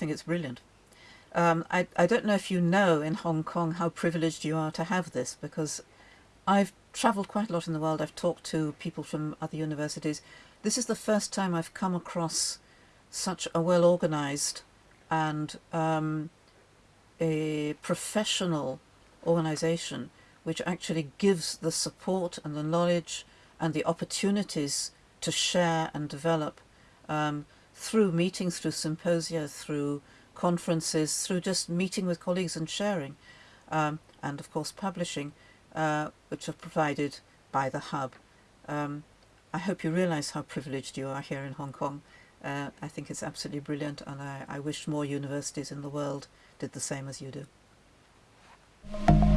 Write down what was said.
it's brilliant. Um, I, I don't know if you know in Hong Kong how privileged you are to have this because I've travelled quite a lot in the world. I've talked to people from other universities. This is the first time I've come across such a well organised and um, a professional organisation which actually gives the support and the knowledge and the opportunities to share and develop um, through meetings, through symposia, through conferences, through just meeting with colleagues and sharing, um, and of course publishing, uh, which are provided by the Hub. Um, I hope you realise how privileged you are here in Hong Kong. Uh, I think it's absolutely brilliant and I, I wish more universities in the world did the same as you do.